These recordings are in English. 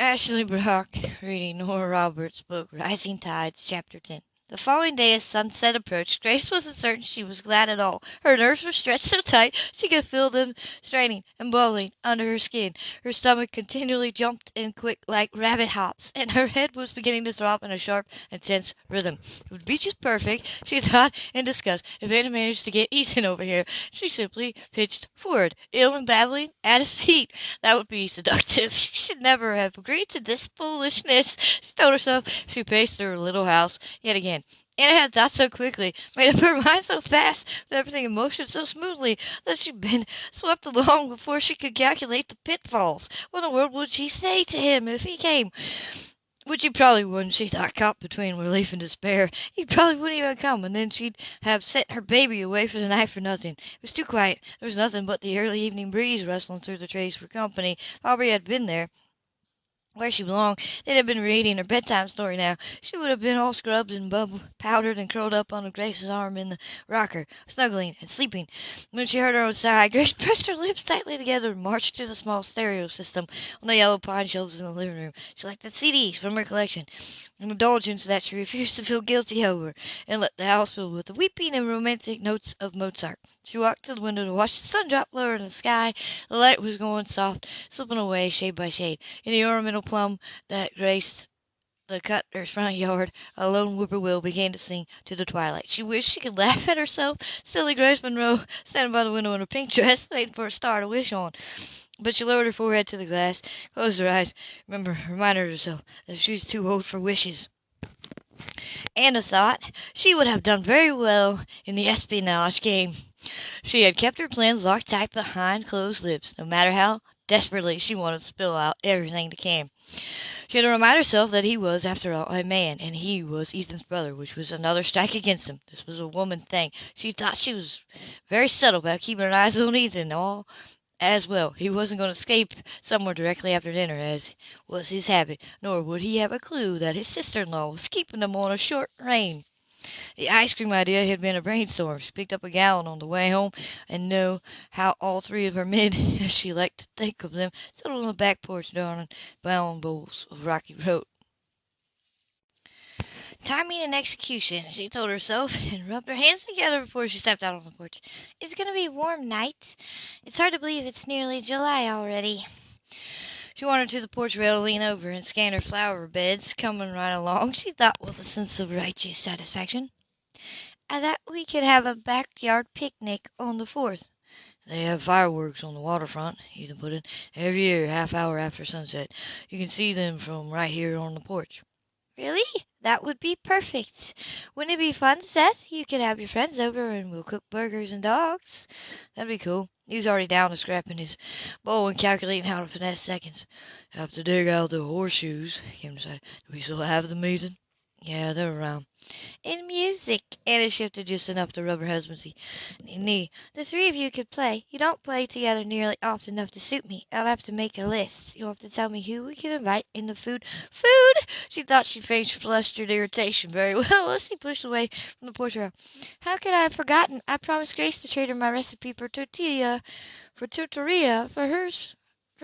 Ashley Brock reading Nora Roberts' book Rising Tides, Chapter 10. The following day as sunset approached, Grace wasn't certain she was glad at all. Her nerves were stretched so tight she could feel them straining and bubbling under her skin. Her stomach continually jumped in quick like rabbit hops, and her head was beginning to throb in a sharp and tense rhythm. It would be just perfect, she thought in disgust, if Anna managed to get Ethan over here. She simply pitched forward, ill and babbling, at his feet. That would be seductive. She should never have agreed to this foolishness, she told herself. She paced her little house yet again. Anna had thought so quickly, made up her mind so fast, with everything in motion so smoothly, that she'd been swept along before she could calculate the pitfalls. What in the world would she say to him if he came? Which he probably wouldn't, she thought, caught between relief and despair. He probably wouldn't even come, and then she'd have sent her baby away for the night for nothing. It was too quiet. There was nothing but the early evening breeze rustling through the trees for company. Aubrey had been there, where she belonged. They'd have been reading her bedtime story now. She would have been all scrubbed and bubble powdered and curled up on Grace's arm in the rocker, snuggling and sleeping. When she heard her own sigh, Grace pressed her lips tightly together and marched to the small stereo system on the yellow pine shelves in the living room. She selected CDs from her collection, an indulgence that she refused to feel guilty over, and let the house fill with the weeping and romantic notes of Mozart. She walked to the window to watch the sun drop lower in the sky. The light was going soft, slipping away shade by shade. In the ornamental plum that graced the cutter's front yard, a lone whippoorwill began to sing to the twilight. She wished she could laugh at herself, silly Grace Monroe, standing by the window in her pink dress, waiting for a star to wish on. But she lowered her forehead to the glass, closed her eyes, remember, reminded herself that she was too old for wishes. Anna thought she would have done very well in the espionage game. She had kept her plans locked tight behind closed lips, no matter how desperately she wanted to spill out everything to Cam. She had to remind herself that he was, after all, a man, and he was Ethan's brother, which was another strike against him. This was a woman thing. She thought she was very subtle about keeping her eyes on Ethan all as well. He wasn't going to escape somewhere directly after dinner, as was his habit, nor would he have a clue that his sister-in-law was keeping him on a short rein. The ice cream idea had been a brainstorm. She picked up a gallon on the way home, and knew how all three of her men, as she liked to think of them, sat on the back porch darning brown bowls of Rocky Road. Timing and execution, she told herself, and rubbed her hands together before she stepped out on the porch. It's going to be a warm night. It's hard to believe it's nearly July already. She wandered to the porch rail to lean over and scan her flower beds coming right along, she thought with a sense of righteous satisfaction. I thought we could have a backyard picnic on the fourth. They have fireworks on the waterfront, Ethan put in, every year, half hour after sunset. You can see them from right here on the porch. Really? That would be perfect. Wouldn't it be fun, Seth? You could have your friends over and we'll cook burgers and dogs. That'd be cool. He's already down to scrapping his bow and calculating how to finesse seconds. Have to dig out the horseshoes, Kim. Do we still have them, Ethan? Yeah, they're around. In music. Anna shifted just enough to rub her husband's knee. The three of you could play. You don't play together nearly often enough to suit me. I'll have to make a list. You'll have to tell me who we can invite in the food. Food! She thought she faced flustered irritation very well as he pushed away from the porch rail. How could I have forgotten? I promised Grace to trade her my recipe for tortilla, for tortilla, for hers,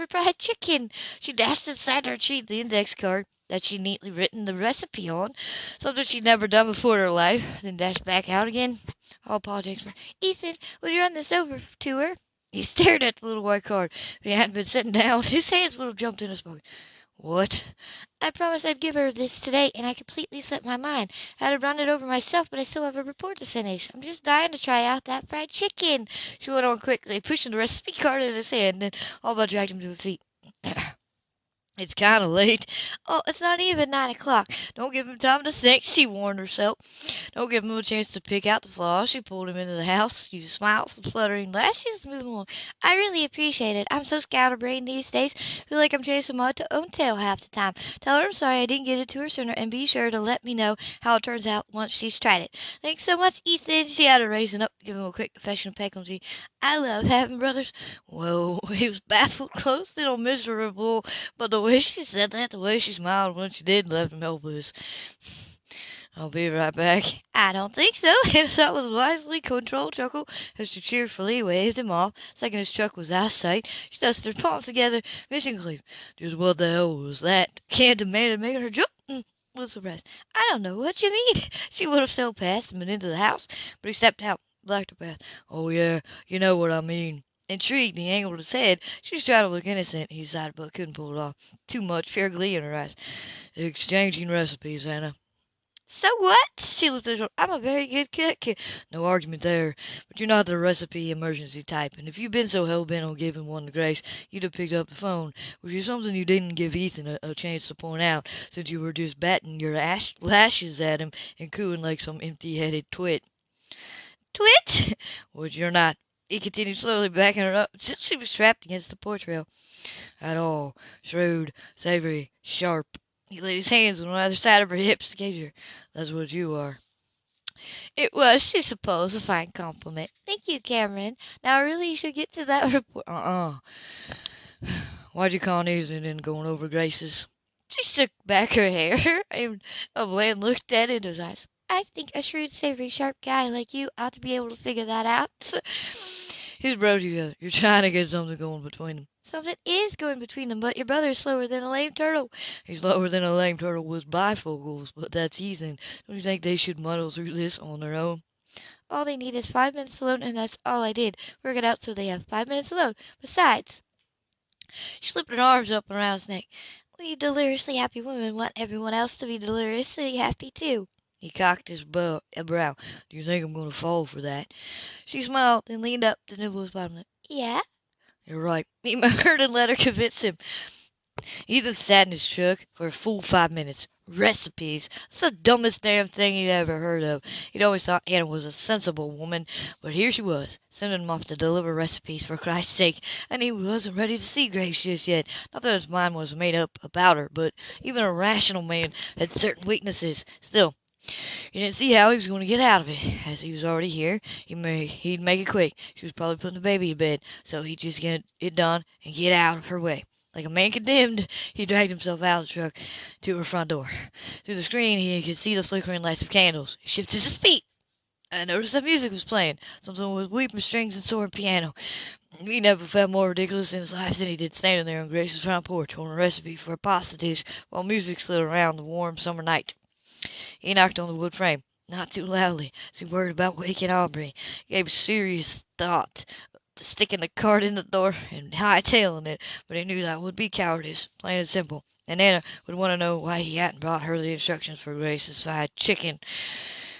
fried chicken. She dashed inside her sheet the index card that she'd neatly written the recipe on, something she'd never done before in her life, then dashed back out again. All apologies for Ethan, would you run this over to her? He stared at the little white card. If he hadn't been sitting down, his hands would have jumped in his pocket. What? I promised I'd give her this today, and I completely slipped my mind. I had to run it over myself, but I still have a report to finish. I'm just dying to try out that fried chicken. She went on quickly, pushing the recipe card in his hand, then all but dragged him to his feet. It's kind of late. Oh, it's not even nine o'clock. Don't give him time to think, she warned herself. Don't give him a chance to pick out the flaws. She pulled him into the house, used smiles and fluttering lashes, moving along. I really appreciate it. I'm so scatterbrained these days. Feel like I'm chasing my own tail half the time. Tell her I'm sorry I didn't get it to her sooner, and be sure to let me know how it turns out once she's tried it. Thanks so much, Ethan. She had to raising up, give him a quick affectionate peck on the cheek. I love having brothers. Whoa, he was baffled, close, little miserable, but the way she said that, the way she smiled when she did, left him helpless. I'll be right back. I don't think so. His that was wisely controlled chuckle as she cheerfully waved him off. Second his truck was out of sight, she dusted her palms together, cleave. Just what the hell was that? Cam demanded making her jump. Mm, was surprised. I don't know what you mean. She would have sailed past him and into the house, but he stepped out, blocked her path. Oh yeah, you know what I mean. Intrigued, he angled his head. She was trying to look innocent, he decided, but couldn't pull it off. Too much fair glee in her eyes. Exchanging recipes, Anna. So what? She looked at her. I'm a very good cook. No argument there. But you're not the recipe emergency type. And if you'd been so hell bent on giving one to Grace, you'd have picked up the phone, which is something you didn't give Ethan a, a chance to point out, since you were just batting your ash, lashes at him and cooing like some empty-headed twit. Twit? Which you're not. He continued slowly backing her up until she was trapped against the porch rail. At all. Shrewd, savory, sharp. He laid his hands on either side of her hips to gauge her. That's what you are. It was, she supposed, a fine compliment. Thank you, Cameron. Now, really, you should get to that report. Uh-uh. Why'd you call Nathan in going over Grace's? She shook back her hair, and a man looked at in his eyes. I think a shrewd, savory, sharp guy like you ought to be able to figure that out. His brothers together. You're trying to get something going between them. Something is going between them, but your brother is slower than a lame turtle. He's slower than a lame turtle with bifocals, but that's easy. Don't you think they should muddle through this on their own? All they need is five minutes alone, and that's all I did. Work it out so they have five minutes alone. Besides, she slipped her arms up around his neck. We deliriously happy women want everyone else to be deliriously happy too. He cocked his uh, brow. Do you think I'm going to fall for that? She smiled and leaned up to nibble his bottom lip. Yeah? You're right. He murmured and let her convince him. Ethan sat in his truck for a full five minutes. Recipes. That's the dumbest damn thing he'd ever heard of. He'd always thought Anna was a sensible woman, but here she was, sending him off to deliver recipes for Christ's sake, and he wasn't ready to see Grace just yet. Not that his mind was made up about her, but even a rational man had certain weaknesses. Still, he didn't see how he was going to get out of it. As he was already here, he may, he'd make it quick. She was probably putting the baby to bed, so he'd just get it done and get out of her way. Like a man condemned, he dragged himself out of the truck to her front door. Through the screen, he could see the flickering lights of candles. He shifted his feet. I noticed that music was playing, something with weeping strings and soaring piano. He never felt more ridiculous in his life than he did standing there on Grace's front porch holding a recipe for a pasta dish while music slid around the warm summer night. He knocked on the wood frame, not too loudly, as he worried about waking Aubrey. Gave serious thought to sticking the card in the door and hightailing it, but he knew that would be cowardice, plain and simple. And Anna would want to know why he hadn't brought her the instructions for Grace's fried chicken.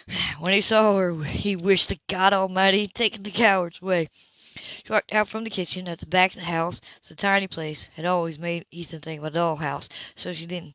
When he saw her, he wished to God Almighty he'd taken the coward's way. She walked out from the kitchen at the back of the house. It's a tiny place. Had always made Ethan think of a dollhouse, so she didn't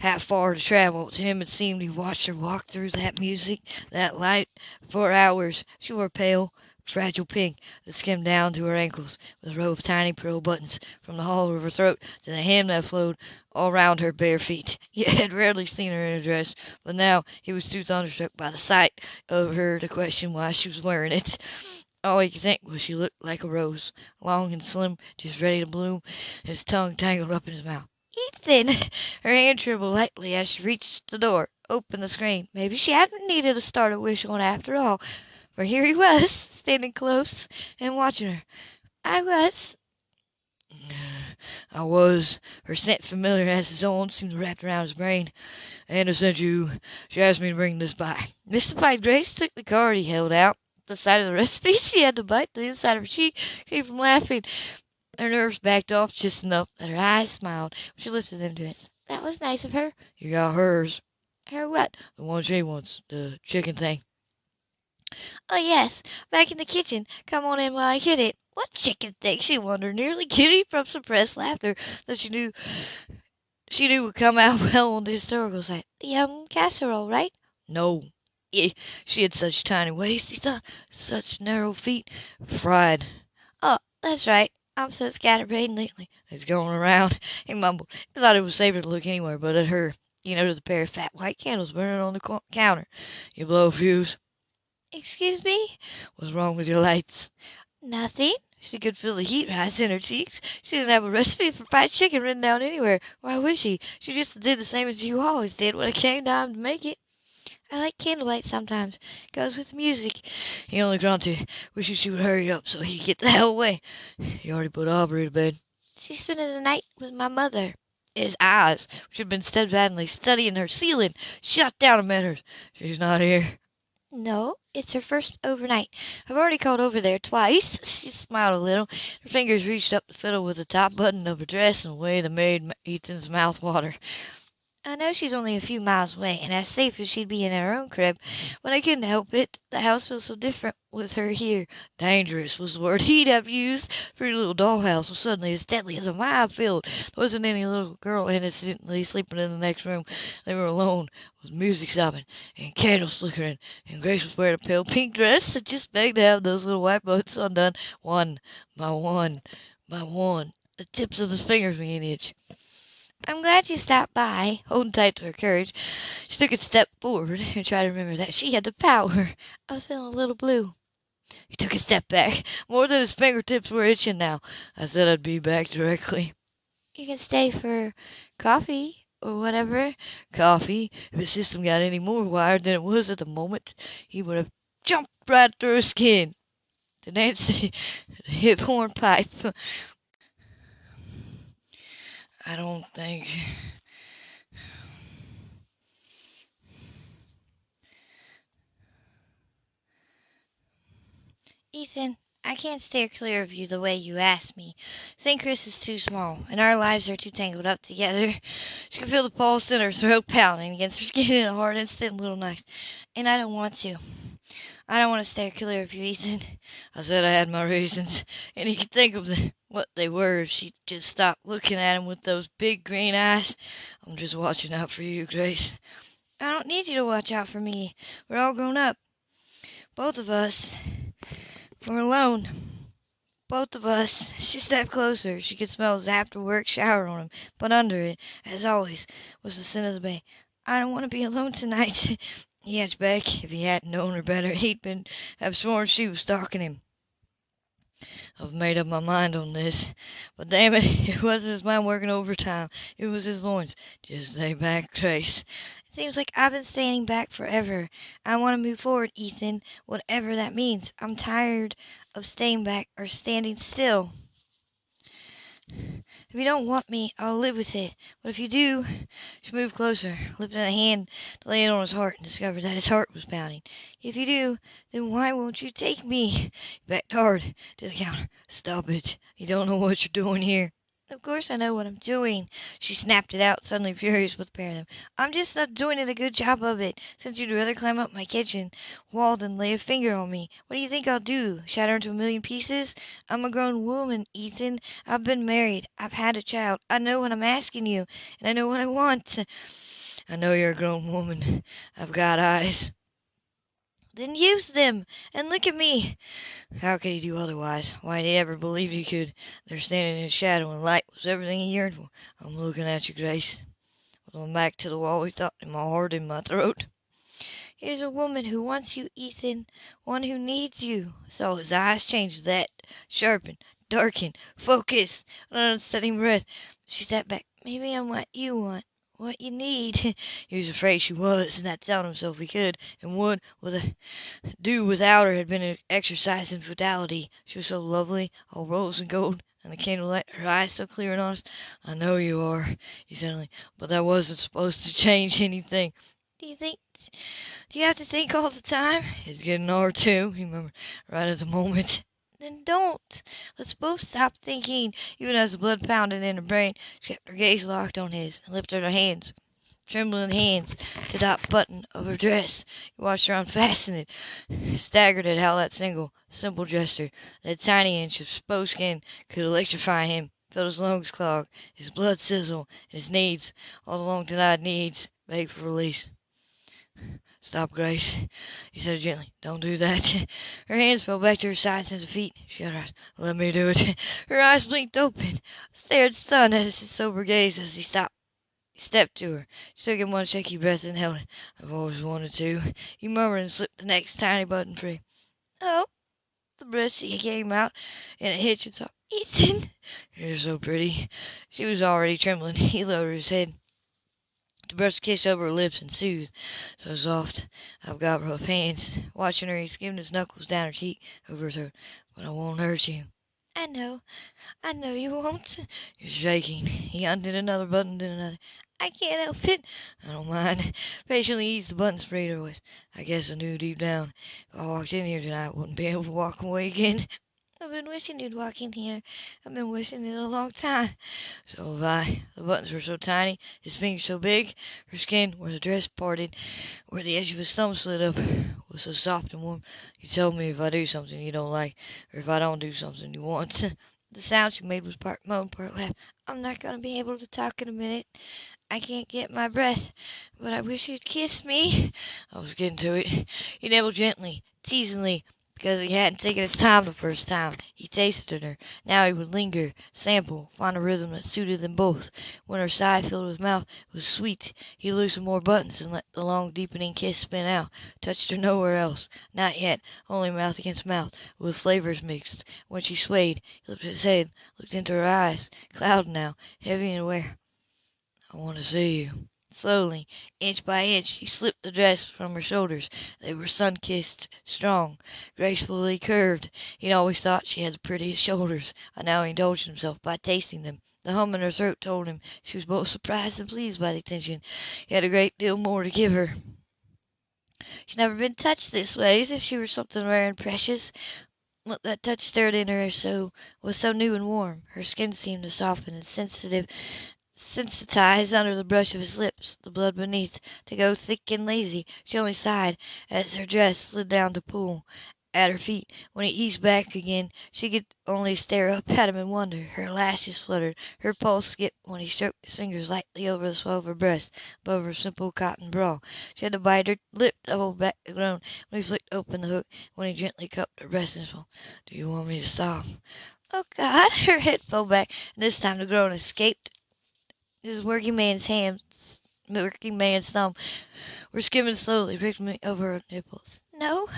have far to travel. To him it seemed he watched her walk through that music, that light, for hours. She wore pale, fragile pink that skimmed down to her ankles, with a row of tiny pearl buttons from the hollow of her throat to the hem that flowed all round her bare feet. He had rarely seen her in a dress, but now he was too thunderstruck by the sight of her to question why she was wearing it. All he think was she looked like a rose, long and slim, just ready to bloom, his tongue tangled up in his mouth. Ethan! Her hand trembled lightly as she reached the door, opened the screen. Maybe she hadn't needed to start a wish on after all, for here he was, standing close and watching her. I was. I was. Her scent, familiar as his own, seemed wrapped around his brain. Anna sent you. She asked me to bring this by. Mystified Grace took the card he held out the sight of the recipe she had to bite the inside of her cheek came from laughing. Her nerves backed off just enough that her eyes smiled she lifted them to his. That was nice of her. You got hers. Her what? The one she wants, the chicken thing. Oh, yes, back in the kitchen. Come on in while I get it. What chicken thing? She wondered, nearly giddy from suppressed laughter that she knew she knew would come out well on the historical side. The um casserole, right? No, she had such tiny waist, he thought, such narrow feet. Fried. Oh, that's right. I'm so scatterbrained lately. It's going around, he mumbled. He thought it was safer to look anywhere but at her. He noticed a pair of fat white candles burning on the counter. You blow a fuse? Excuse me? What's wrong with your lights? Nothing. She could feel the heat rise in her cheeks. She didn't have a recipe for fried chicken written down anywhere. Why would she? She just did the same as you always did when it came time to make it. I like candlelight sometimes. Goes with music. He only grunted, wishing she would hurry up so he could get the hell away. He already put Aubrey to bed. She's spending the night with my mother. His eyes, which had been steadfastly studying her ceiling, shot down and met hers. She's not here. No, it's her first overnight. I've already called over there twice. She smiled a little. Her fingers reached up to fiddle with the top button of her dress in a way that made Ethan's mouth water. I know she's only a few miles away, and as safe as she'd be in her own crib, but I couldn't help it. The house feels so different with her here. Dangerous was the word he'd have used. Pretty little dollhouse was suddenly as deadly as a minefield. There wasn't any little girl innocently sleeping in the next room. They were alone, with music sobbing, and candles flickering, and Grace was wearing a pale pink dress that just begged to have those little white bows undone, one by one by one. The tips of his fingers began an itch. I'm glad you stopped by. Holding tight to her courage, she took a step forward and tried to remember that she had the power. I was feeling a little blue. He took a step back, more than his fingertips were itching now. I said I'd be back directly. You can stay for coffee or whatever. Coffee? If his system got any more wired than it was at the moment, he would have jumped right through her skin. The Nancy hip horn pipe I don't think. Ethan, I can't steer clear of you the way you asked me. St. Chris is too small, and our lives are too tangled up together. She can feel the pulse in her throat pounding against her skin in a hard, instant little knife, and I don't want to. I don't want to steer clear of you, Ethan. I said I had my reasons, and he could think of the, what they were if she'd just stop looking at him with those big green eyes. I'm just watching out for you, Grace. I don't need you to watch out for me. We're all grown up. Both of us. We're alone. Both of us. She stepped closer. She could smell his after work shower on him, but under it, as always, was the scent of the bay. I don't want to be alone tonight. He edged back. If he hadn't known her better, he'd been have sworn she was stalking him. I've made up my mind on this. But damn it, it wasn't his mind working overtime. It was his loins. Just stay back, Grace. It seems like I've been standing back forever. I want to move forward, Ethan, whatever that means. I'm tired of staying back or standing still. If you don't want me, I'll live with it. But if you do, she moved closer, lifting a hand to lay it on his heart, and discovered that his heart was pounding. If you do, then why won't you take me? He backed hard to the counter. Stop it. You don't know what you're doing here. Of course I know what I'm doing. She snapped it out, suddenly furious with the pair of them. I'm just not doing a good job of it, since you'd rather climb up my kitchen wall than lay a finger on me. What do you think I'll do? Shatter into a million pieces? I'm a grown woman, Ethan. I've been married. I've had a child. I know what I'm asking you, and I know what I want. I know you're a grown woman. I've got eyes. Then use them, and look at me. How could he do otherwise? Why did he ever believe he could? There standing in his shadow and light was everything he yearned for. I'm looking at you, Grace. With my back to the wall, he thought, and my heart in my throat. Here's a woman who wants you, Ethan. One who needs you. I saw his eyes change that. Sharpen, darken, focus, an unsteady breath. She sat back. Maybe I'm what you want what you need. he was afraid she was, and that telling himself he could and would with a, do without her had been an exercise in fatality. She was so lovely, all rose and gold, and the candlelight, her eyes so clear and honest. I know you are, he suddenly, but that wasn't supposed to change anything. Do you think? Do you have to think all the time? It's getting hard too, he murmured, right at the moment. Then don't. Let's both stop thinking. Even as the blood pounded in her brain, she kept her gaze locked on his and lifted her hands, trembling hands, to that button of her dress. He watched her unfasten it, staggered at how that single, simple gesture, that tiny inch of exposed skin, could electrify him. Felt his lungs clog, his blood sizzle, and his needs, all the long denied needs, beg for release. Stop, Grace, he said gently. Don't do that. Her hands fell back to her sides and defeat. She shut her. Let me do it. Her eyes blinked open, stared stunned at his sober gaze as he stopped. He stepped to her. She took in one shaky breath and held it. I've always wanted to. He murmured and slipped the next tiny button free. Oh, the breath she came out in a hitch and sobbed. Ethan, you're so pretty. She was already trembling. He lowered his head to brush a kiss over her lips and soothe. So soft. I've got rough hands. Watching her, he's giving his knuckles down her cheek, over her throat. But I won't hurt you. I know. I know you won't. You're shaking. He undid another button, then another. I can't help it. I don't mind. Patiently eased the button sprayed her voice. I guess I knew deep down if I walked in here tonight I wouldn't be able to walk away again. I've been wishing you'd walk in here. I've been wishing it a long time. So have I. The buttons were so tiny, his fingers so big, her skin, where the dress parted, where the edge of his thumb slid up, was so soft and warm. You tell me if I do something you don't like, or if I don't do something you want. The sound she made was part moan, part laugh. I'm not going to be able to talk in a minute. I can't get my breath, but I wish you'd kiss me. I was getting to it. He nibbled gently, teasingly, because he hadn't taken his time the first time. He tasted her. Now he would linger, sample, find a rhythm that suited them both. When her sigh filled his mouth it was sweet, he loosened more buttons and let the long deepening kiss spin out. Touched her nowhere else. Not yet. Only mouth against mouth, with flavors mixed. When she swayed, he lifted his head, looked into her eyes, clouded now, heavy and aware. I want to see you. Slowly, inch by inch, he slipped the dress from her shoulders. They were sun kissed, strong, gracefully curved. He'd always thought she had the prettiest shoulders, and now he indulged himself by tasting them. The hum in her throat told him she was both surprised and pleased by the attention. He had a great deal more to give her. She'd never been touched this way, as if she were something rare and precious. What that touch stirred in her so was so new and warm. Her skin seemed to soften and sensitive sensitized under the brush of his lips, the blood beneath to go thick and lazy. She only sighed as her dress slid down to pool at her feet. When he eased back again, she could only stare up at him in wonder. Her lashes fluttered, her pulse skipped when he stroked his fingers lightly over the swell of her breast, above her simple cotton bra. She had to bite her lip to hold back the groan when he flicked open the hook, when he gently cupped her breast his palm. Do you want me to stop? Oh, God! Her head fell back, and this time the groan escaped his working man's hands, working man's thumb, were skimming slowly, wriggling over her nipples. No.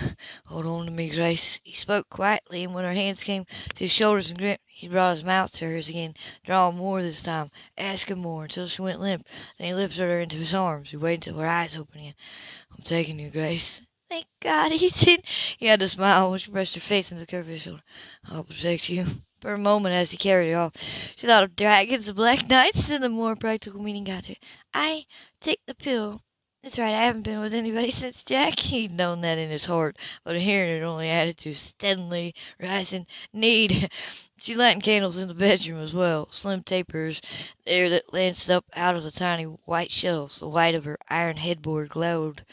Hold on to me, Grace. He spoke quietly, and when her hands came to his shoulders and gripped, he brought his mouth to hers again, drawing more this time, asking more, until she went limp. Then he lifted her into his arms. He waited until her eyes opened again. I'm taking you, Grace. Thank God, he said. He had to smile when she pressed her face into the curve of his shoulder. I'll protect you. For a moment, as he carried her off, she thought of dragons and black knights, and the more practical meaning got to her. I take the pill. That's right, I haven't been with anybody since Jack. He'd known that in his heart, but hearing it only added to steadily rising need. She lighted candles in the bedroom as well, slim tapers there that lanced up out of the tiny white shelves. The white of her iron headboard glowed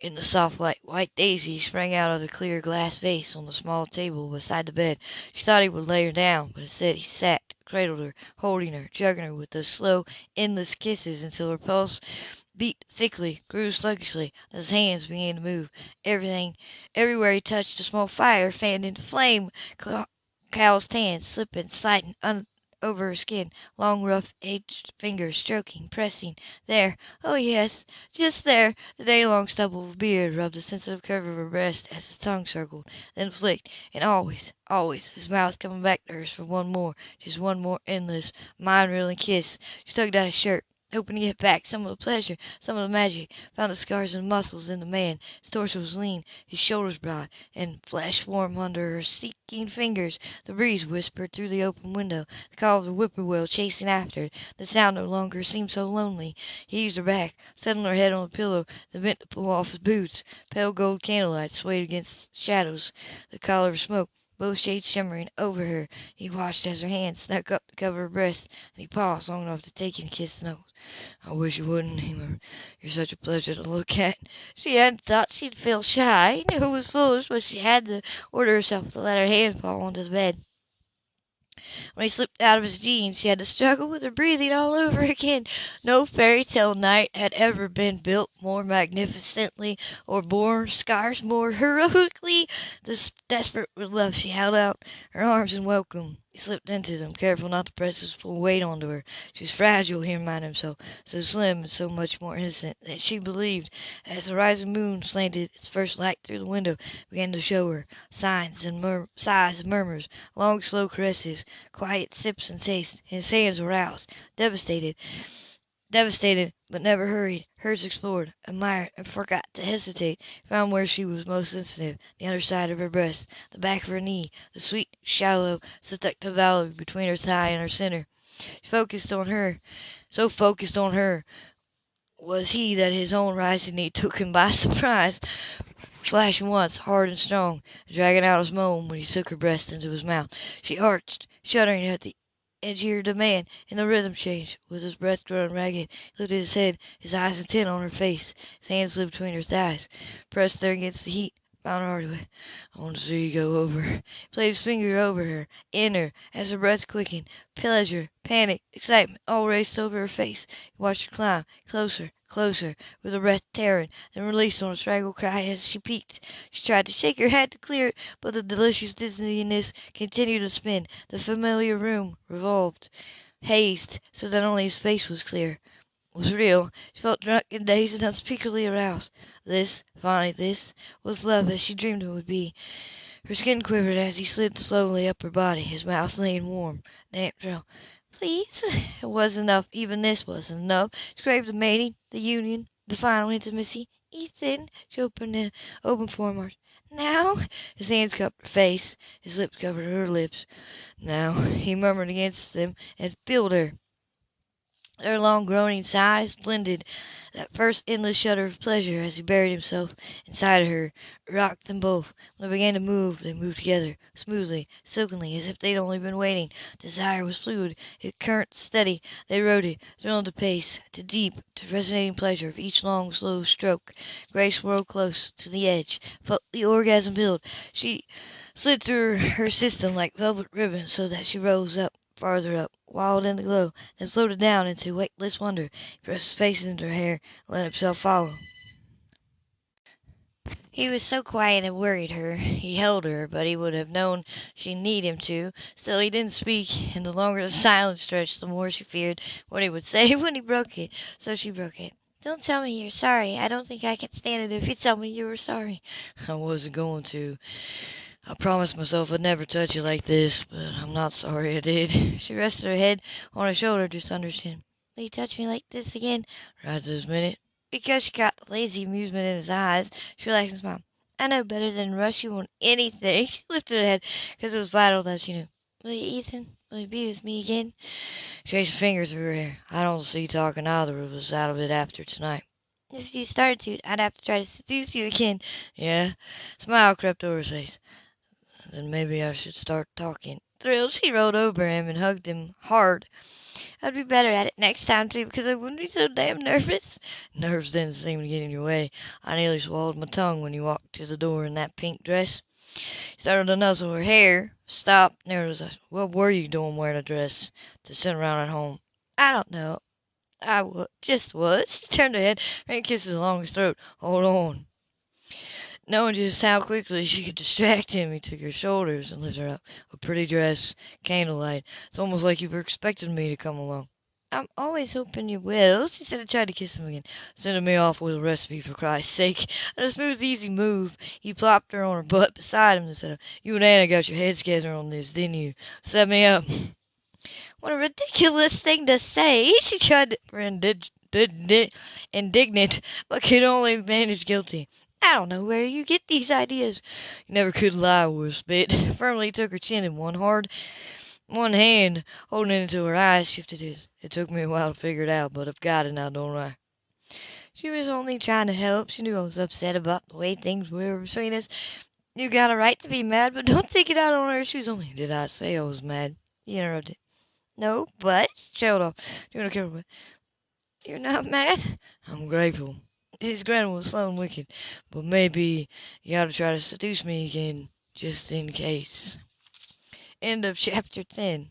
in the soft light. White Daisy sprang out of the clear glass vase on the small table beside the bed. She thought he would lay her down, but instead he sat, cradled her, holding her, drugging her with those slow, endless kisses until her pulse beat thickly, grew sluggishly. His hands began to move. Everything, everywhere he touched, a small fire fanned into flame. Calloused hands slipping, sliding un- over her skin, long, rough, aged fingers stroking, pressing. There, oh yes, just there. The day-long stubble of beard rubbed the sensitive curve of her breast as his tongue circled, then flicked, and always, always, his mouth coming back to hers for one more, just one more endless, mind-reeling kiss. She tugged at his shirt hoping to get back some of the pleasure, some of the magic. Found the scars and muscles in the man. His torso was lean, his shoulders broad, and flesh warm under her seeking fingers. The breeze whispered through the open window, the call of the whippoorwill chasing after it. The sound no longer seemed so lonely. He eased her back, settling her head on the pillow, then bent to pull off his boots. Pale gold candlelight swayed against shadows. The collar of smoke both shades shimmering over her. He watched as her hand snuck up to cover her breast, and he paused long enough to take and kiss the nose. I wish you wouldn't, he murmured. You're such a pleasure to look at. She hadn't thought she'd feel shy. He knew it was foolish, but she had to order herself to let her hand fall onto the bed. When he slipped out of his jeans, she had to struggle with her breathing all over again. No fairy tale knight had ever been built more magnificently or bore scars more heroically. This desperate with love, she held out her arms in welcome. He slipped into them, careful not to press his full weight onto her. She was fragile, he reminded himself, so slim and so much more innocent that she believed, as the rising moon slanted its first light through the window, began to show her signs and mur- sighs and murmurs, long slow caresses, quiet sips and tastes. His hands were roused, devastated Devastated, but never hurried, Hers explored, admired, and forgot to hesitate, found where she was most sensitive, the under side of her breast, the back of her knee, the sweet, shallow, seductive valley between her thigh and her center. Focused on her, so focused on her was he that his own rising need took him by surprise, flashing once, hard and strong, dragging out his moan when he took her breast into his mouth. She arched, shuddering at the edgier demand, and the rhythm changed. With his breath growing ragged, he lifted his head, his eyes intent on her face. His hands slid between her thighs, pressed there against the heat. I want to see you go over. He played his finger over her, in her, as her breath quickened. Pleasure, panic, excitement all raced over her face. He watched her climb, closer, closer, with her breath tearing, then released on a strangled cry as she peaked. She tried to shake her head to clear it, but the delicious dizziness continued to spin. The familiar room revolved, hazed, so that only his face was clear was real. She felt drunk and dazed and unspeakably aroused. This, finally this, was love as she dreamed it would be. Her skin quivered as he slid slowly up her body, his mouth laying warm, damp trail. Please? It was enough. Even this wasn't enough. She craved the mating, the union, the final intimacy. Ethan, she opened, the, opened for him. Now? His hands cupped her face, his lips covered her lips. Now, he murmured against them and filled her. Their long groaning sighs blended that first endless shudder of pleasure as he buried himself inside of her, rocked them both. When they began to move, they moved together, smoothly, silkenly, as if they'd only been waiting. Desire was fluid, its current steady. They rode it, thrilled to pace, to deep, to resonating pleasure of each long, slow stroke. Grace whirled close to the edge, felt the orgasm build. She slid through her system like velvet ribbon so that she rose up farther up, wild in the glow, then floated down into weightless wonder. He pressed his face into her hair and let himself follow. He was so quiet it worried her. He held her, but he would have known she'd need him to. Still, he didn't speak, and the longer the silence stretched, the more she feared what he would say when he broke it. So she broke it. Don't tell me you're sorry. I don't think I can stand it if you tell me you were sorry. I wasn't going to. I promised myself I'd never touch you like this, but I'm not sorry I did. She rested her head on her shoulder just under his chin. Will you touch me like this again? Right this minute. Because she caught the lazy amusement in his eyes, she relaxed and smiled. I know better than rush you on anything. She lifted her head because it was vital that she knew. Will you, Ethan? Will you be with me again? Her fingers through her hair. I don't see talking either of us out of it after tonight. If you started to, I'd have to try to seduce you again. Yeah. Smile crept over his face. Then maybe I should start talking. Thrilled, she rolled over him and hugged him hard. I'd be better at it next time, too, because I wouldn't be so damn nervous. Nerves didn't seem to get in your way. I nearly swallowed my tongue when you walked to the door in that pink dress. He started to nuzzle her hair, stopped, narrowed his eyes. What were you doing wearing a dress to sit around at home? I don't know. I w- just was. She turned her head and kissed his along his throat. Hold on. Knowing just how quickly she could distract him, he took her shoulders and lifted her up. A pretty dress, candlelight. It's almost like you were expecting me to come along. I'm always hoping you will, she said and tried to kiss him again. Sending me off with a recipe for Christ's sake. And a smooth, easy move. He plopped her on her butt beside him and said, You and Anna got your heads together on this, didn't you? Set me up. What a ridiculous thing to say. She tried to be indignant, but could only manage guilty. I don't know where you get these ideas. You never could lie with a spit. Firmly took her chin in one hard, one hand holding it until her eyes shifted his. It took me a while to figure it out, but I've got it now, don't I? She was only trying to help. She knew I was upset about the way things were between us. You got a right to be mad, but don't take it out on her. She was only. Did I say I was mad? He interrupted. No, but she trailed off. You don't care what. You're not mad? I'm grateful. His grin was slow and wicked, but maybe you ought to try to seduce me again, just in case. End of chapter 10.